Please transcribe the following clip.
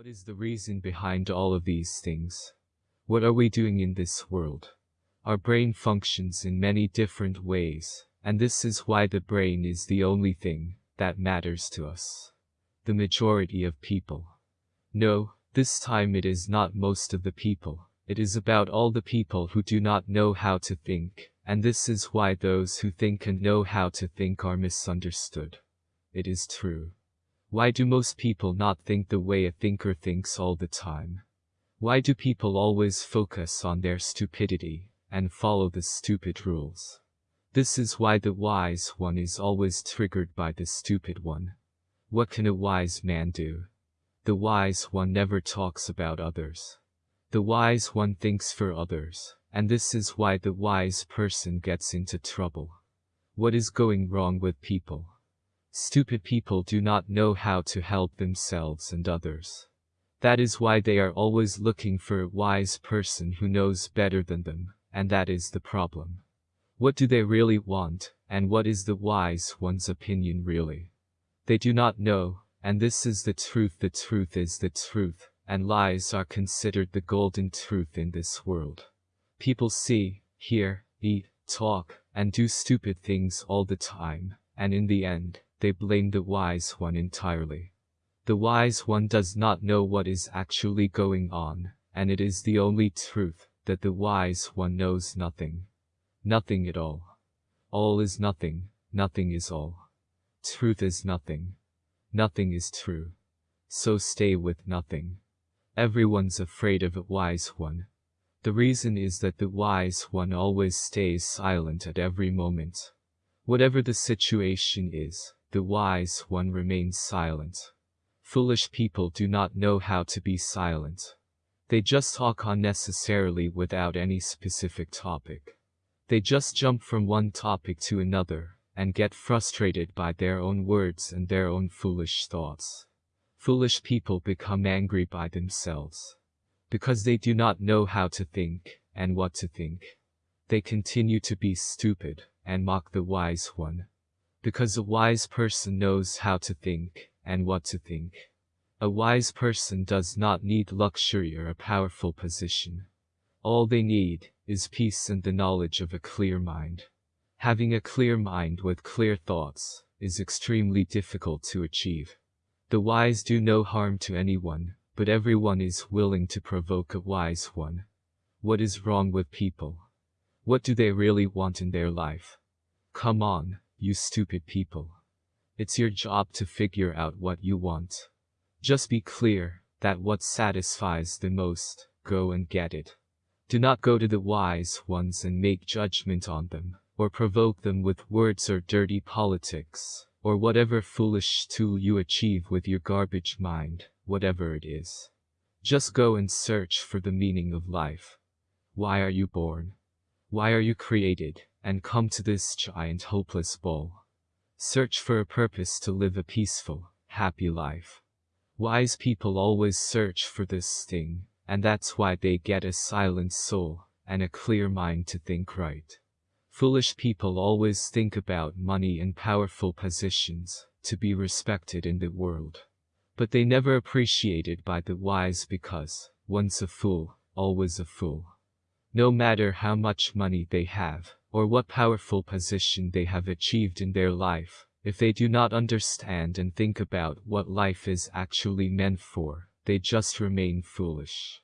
What is the reason behind all of these things? What are we doing in this world? Our brain functions in many different ways, and this is why the brain is the only thing that matters to us. The majority of people. No, this time it is not most of the people. It is about all the people who do not know how to think, and this is why those who think and know how to think are misunderstood. It is true. Why do most people not think the way a thinker thinks all the time? Why do people always focus on their stupidity and follow the stupid rules? This is why the wise one is always triggered by the stupid one. What can a wise man do? The wise one never talks about others. The wise one thinks for others, and this is why the wise person gets into trouble. What is going wrong with people? Stupid people do not know how to help themselves and others. That is why they are always looking for a wise person who knows better than them, and that is the problem. What do they really want, and what is the wise one's opinion really? They do not know, and this is the truth the truth is the truth, and lies are considered the golden truth in this world. People see, hear, eat, talk, and do stupid things all the time, and in the end, they blame the wise one entirely. The wise one does not know what is actually going on, and it is the only truth, that the wise one knows nothing. Nothing at all. All is nothing, nothing is all. Truth is nothing. Nothing is true. So stay with nothing. Everyone's afraid of a wise one. The reason is that the wise one always stays silent at every moment. Whatever the situation is, the wise one remains silent. Foolish people do not know how to be silent. They just talk unnecessarily without any specific topic. They just jump from one topic to another, and get frustrated by their own words and their own foolish thoughts. Foolish people become angry by themselves. Because they do not know how to think, and what to think. They continue to be stupid, and mock the wise one, because a wise person knows how to think, and what to think. A wise person does not need luxury or a powerful position. All they need is peace and the knowledge of a clear mind. Having a clear mind with clear thoughts is extremely difficult to achieve. The wise do no harm to anyone, but everyone is willing to provoke a wise one. What is wrong with people? What do they really want in their life? Come on, you stupid people. It's your job to figure out what you want. Just be clear that what satisfies the most, go and get it. Do not go to the wise ones and make judgment on them, or provoke them with words or dirty politics, or whatever foolish tool you achieve with your garbage mind, whatever it is. Just go and search for the meaning of life. Why are you born? Why are you created? And come to this giant hopeless bowl. Search for a purpose to live a peaceful, happy life. Wise people always search for this thing, and that's why they get a silent soul, and a clear mind to think right. Foolish people always think about money and powerful positions, to be respected in the world. But they never appreciated by the wise because, once a fool, always a fool. No matter how much money they have, or what powerful position they have achieved in their life, if they do not understand and think about what life is actually meant for, they just remain foolish.